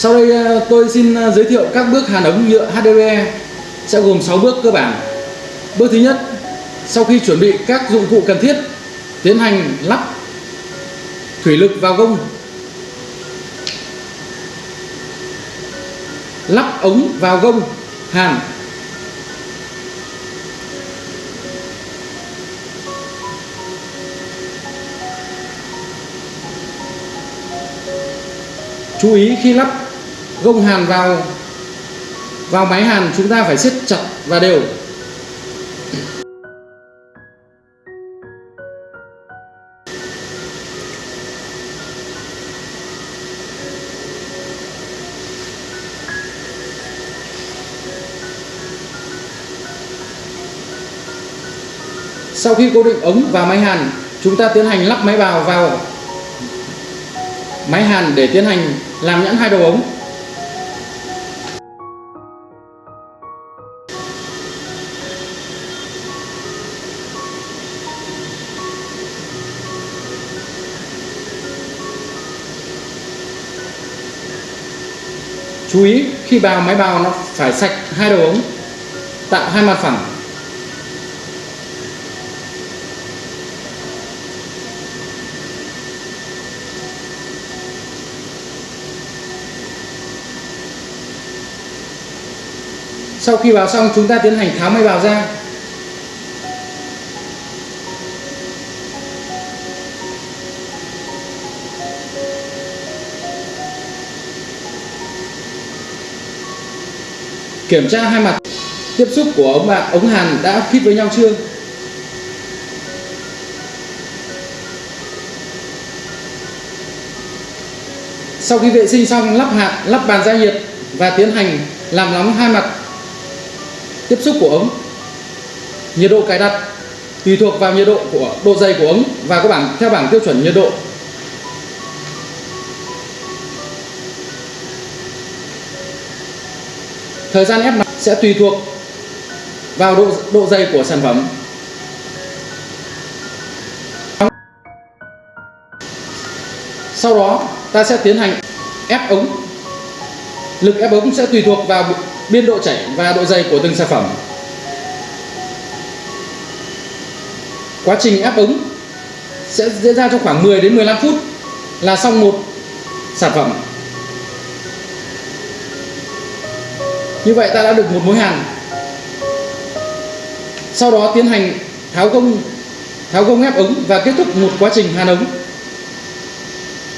Sau đây ờ, tôi xin ờ, giới thiệu các bước hàn ống nhựa HDPE sẽ gồm 6 bước cơ bản. Bước thứ nhất, sau khi chuẩn bị các dụng cụ cần thiết, tiến hành lắp thủy lực vào gông. Lắp ống vào gông hàn. Chú ý khi lắp gông hàn vào vào máy hàn chúng ta phải siết chặt và đều. Sau khi cố định ống và máy hàn, chúng ta tiến hành lắp máy bào vào máy hàn để tiến hành làm nhãn hai đầu ống. Chú ý khi bào máy bào nó phải sạch hai đầu ống, tạo hai mặt phẳng. Sau khi vào xong, chúng ta tiến hành tháo máy bào ra. Kiểm tra hai mặt tiếp xúc của ống bạc ống hàn đã khít với nhau chưa? Sau khi vệ sinh xong, lắp hạt lắp bàn gia nhiệt và tiến hành làm nóng hai mặt tiếp xúc của ống nhiệt độ cài đặt tùy thuộc vào nhiệt độ của, độ dày của ống và các bảng, theo bảng tiêu chuẩn nhiệt độ. Thời gian ép mặt sẽ tùy thuộc vào độ độ dày của sản phẩm sau đó, ta sẽ tiến hành ép ống lực ép ống sẽ tùy thuộc vào biên độ chảy và độ dày của từng sản phẩm. Quá trình ép ống sẽ diễn ra trong khoảng 10 đến 15 phút là xong một sản phẩm. Như vậy ta đã được một mối hàn. Sau đó tiến hành tháo gông tháo gông ép ống và kết thúc một quá trình hàn ống